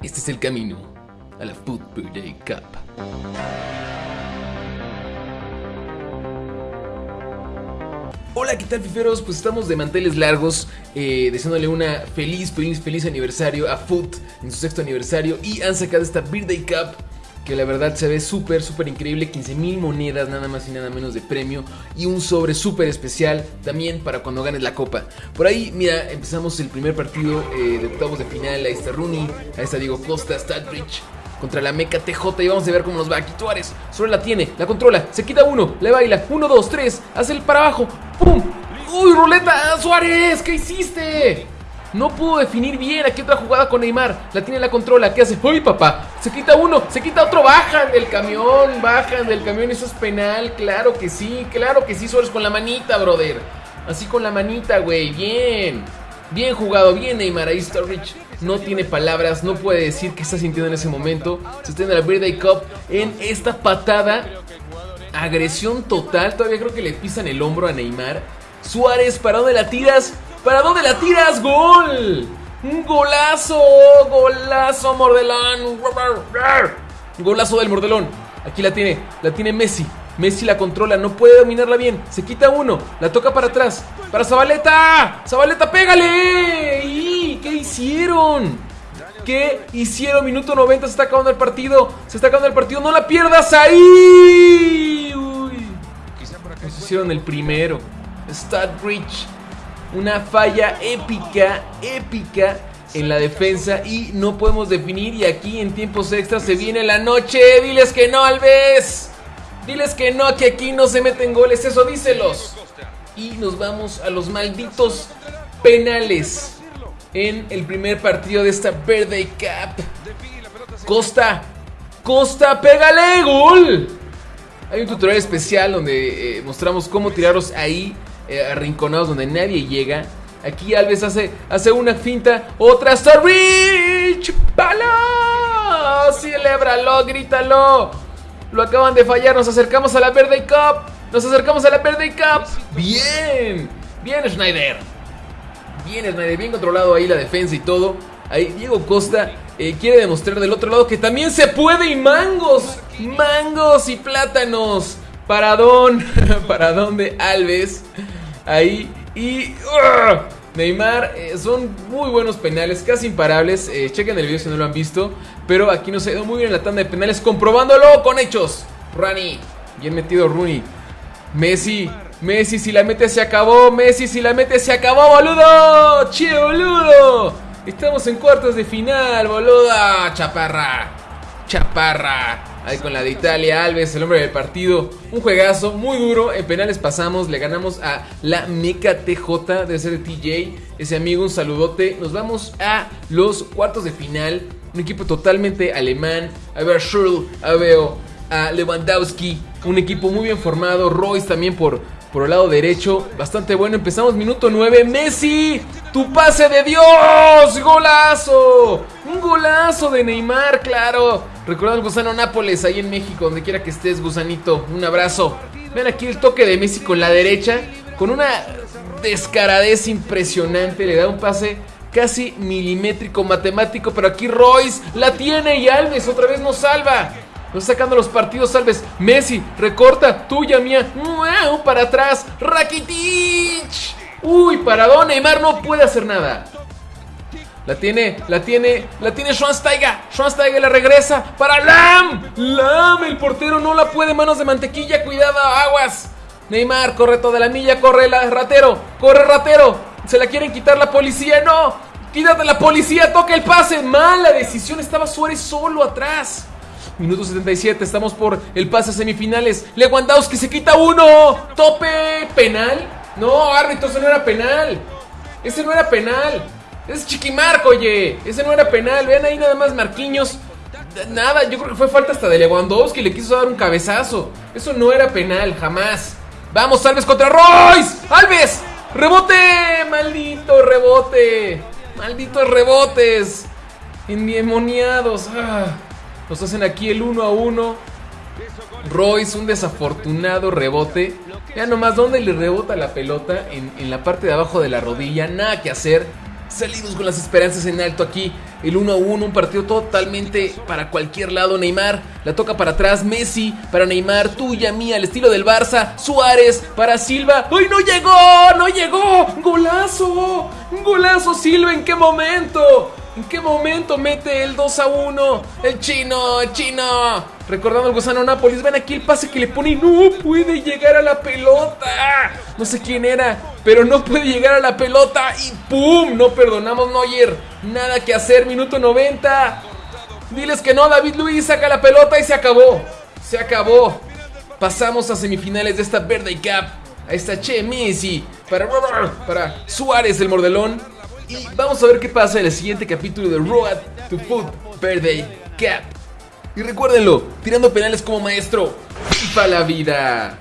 Este es el camino a la Food Birthday Cup. Hola, ¿qué tal, fiferos? Pues estamos de manteles largos, eh, deseándole una feliz, feliz, feliz aniversario a Foot en su sexto aniversario. Y han sacado esta Birthday Cup, que la verdad se ve súper, súper increíble. 15 mil monedas, nada más y nada menos de premio. Y un sobre súper especial también para cuando ganes la copa. Por ahí, mira, empezamos el primer partido eh, de octavos de final. Ahí está Rooney, ahí está Diego Costa, Stadbridge contra la Meca TJ y vamos a ver cómo nos va. Aquí Tuárez, solo la tiene, la controla, se quita uno, le baila, uno, dos, tres, hace el para abajo, ¡pum! ¡Uy, ruleta! ¡Suárez! ¿Qué hiciste? No pudo definir bien. Aquí otra jugada con Neymar. La tiene la controla. ¿Qué hace? ¡Uy, papá! Se quita uno, se quita otro. Bajan del camión, bajan del camión. Eso es penal. Claro que sí, claro que sí, Suárez con la manita, brother. Así con la manita, güey. Bien. Bien jugado, bien Neymar. Ahí está Rich no tiene palabras, no puede decir qué está sintiendo en ese momento. Se está en la Birthday Cup en esta patada. Agresión total, todavía creo que le pisan el hombro a Neymar. Suárez, ¿para dónde la tiras? ¿Para dónde la tiras? ¡Gol! ¡Un golazo! ¡Golazo, Mordelón! Golazo del Mordelón. Aquí la tiene, la tiene Messi. Messi la controla, no puede dominarla bien. Se quita uno, la toca para atrás. Para Zabaleta. Zabaleta, pégale. ¿Y qué hicieron? ¿Qué hicieron? Minuto 90, se está acabando el partido. Se está acabando el partido. No la pierdas ahí. Uy. Nos hicieron el primero. Stadbridge. Una falla épica, épica en la defensa y no podemos definir. Y aquí en tiempos extras se viene la noche. Diles que no, Alves. Diles que no, que aquí no se meten goles. Eso díselos. Y nos vamos a los malditos penales en el primer partido de esta Birthday Cup. Costa, Costa, pégale, gol. Hay un tutorial especial donde eh, mostramos cómo tirarlos ahí, eh, arrinconados, donde nadie llega. Aquí Alves hace, hace una finta, otra Rich, ¡Palo! ¡Celébralo! ¡Grítalo! Lo acaban de fallar, nos acercamos a la Birthday Cup. Nos acercamos a la Birthday Cup. Bien, bien Schneider. Bien Schneider, bien controlado ahí la defensa y todo. Ahí Diego Costa eh, quiere demostrar del otro lado que también se puede y mangos, mangos y plátanos. Paradón, paradón de Alves. Ahí y... ¡ah! Neymar, eh, son muy buenos penales, casi imparables. Eh, chequen el video si no lo han visto. Pero aquí nos ha ido muy bien la tanda de penales, comprobándolo con hechos. Rani, bien metido Rooney. Messi, Messi, si la mete se acabó. Messi, si la mete se acabó, boludo. Che, boludo. Estamos en cuartos de final, boluda. Chaparra, chaparra. Ahí con la de Italia, Alves, el hombre del partido. Un juegazo muy duro. En penales pasamos, le ganamos a la Meca TJ de ser TJ. Ese amigo, un saludote. Nos vamos a los cuartos de final. Un equipo totalmente alemán. A ver, Schürrle, a veo a Lewandowski. Un equipo muy bien formado. Royce también por, por el lado derecho. Bastante bueno. Empezamos minuto 9. Messi, tu pase de Dios. Golazo. Golazo de Neymar, claro. Recuerda al gusano Nápoles ahí en México, donde quiera que estés, gusanito. Un abrazo. Vean aquí el toque de Messi con la derecha. Con una descaradez impresionante. Le da un pase casi milimétrico, matemático. Pero aquí Royce la tiene y Alves otra vez nos salva. Nos sacando los partidos, Alves. Messi, recorta, tuya, mía. Para atrás. Rakitic. Uy, paradón. Neymar no puede hacer nada. La tiene, la tiene, la tiene Schwansteiger. Schwansteiger la regresa para Lam. Lam, el portero no la puede. Manos de mantequilla, cuidado, aguas. Neymar corre toda la milla, corre la ratero, corre ratero. Se la quieren quitar la policía, no. Quítate la policía, toca el pase. Mala decisión, estaba Suárez solo atrás. Minuto 77, estamos por el pase a semifinales. Lewandowski se quita uno. Tope, penal. No, árbitro, ese no era penal. Ese no era penal. Es Chiquimarco, oye. Ese no era penal. Vean ahí nada más Marquiños. Nada, yo creo que fue falta hasta de Lewandowski. Le quiso dar un cabezazo. Eso no era penal, jamás. Vamos, Alves contra Royce. Alves. Rebote. Maldito rebote. Malditos rebotes. Endemoniados. Ah. Nos hacen aquí el uno a uno. Royce, un desafortunado rebote. Ya nomás, ¿dónde le rebota la pelota? En, en la parte de abajo de la rodilla. Nada que hacer. Salimos con las esperanzas en alto aquí. El 1 a 1, un partido totalmente para cualquier lado. Neymar la toca para atrás. Messi para Neymar, tuya, mía, al estilo del Barça. Suárez para Silva. ¡Ay, no llegó! ¡No llegó! ¡Golazo! ¡Golazo, Silva! ¿En qué momento? ¿En qué momento mete el 2 a 1? El chino, el chino. Recordando el gusano Nápoles. Ven aquí el pase que le pone y no puede llegar a la pelota. No sé quién era, pero no puede llegar a la pelota. Y ¡pum! No perdonamos, Neuer. Nada que hacer, minuto 90. Diles que no, David Luis saca la pelota y se acabó. Se acabó. Pasamos a semifinales de esta Verde Cup. A esta Che Messi. Para, para Suárez, el mordelón. Y vamos a ver qué pasa en el siguiente capítulo de Road to Foot Birthday Cap. Y recuérdenlo, tirando penales como maestro, para la vida.